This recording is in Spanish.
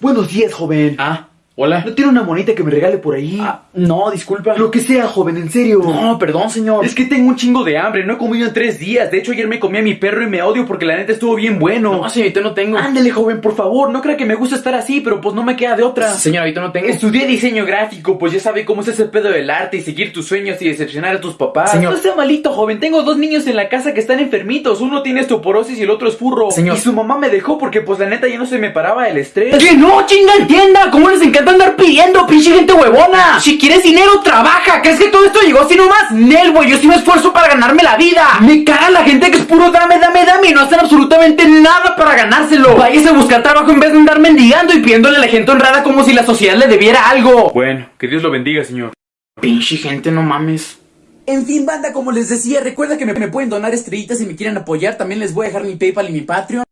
Buenos días, joven. Ah, hola. ¿No tiene una monita que me regale por ahí? Ah, no, disculpa. Lo que sea, joven, en serio. No, perdón, señor. Es que tengo un chingo de hambre. No he comido en tres días. De hecho, ayer me comí a mi perro y me odio porque la neta estuvo bien bueno. No, señorita, no tengo. Ándale, joven, por favor. No crea que me gusta estar así, pero pues no me queda de otra. Señor, ahorita no tengo. Estudié diseño gráfico, pues ya sabe cómo es ese pedo del arte y seguir tus sueños y decepcionar a tus papás. Señor. No sea malito, joven. Tengo dos niños en la casa que están enfermitos. Uno tiene osteoporosis y el otro es furro. Señor. Y su mamá me dejó porque pues la neta ya no se me paraba el estrés. ¡Que no, chinga, entienda! ¿Cómo les encanta andar pidiendo, pinche gente huevona? Si quieres dinero, trabaja. ¿Crees que todo esto llegó así nomás? Nel, güey, yo sí me esfuerzo para ganarme la vida. Me caga la gente que es puro dame, dame, dame y no hacen absolutamente nada para ganárselo. Váyase a buscar trabajo en vez de andar mendigando y pidiéndole a la gente honrada como si la sociedad le debiera algo. Bueno, que Dios lo bendiga, señor. Pinche gente, no mames. En fin, banda, como les decía, recuerda que me, me pueden donar estrellitas si me quieren apoyar. También les voy a dejar mi PayPal y mi Patreon.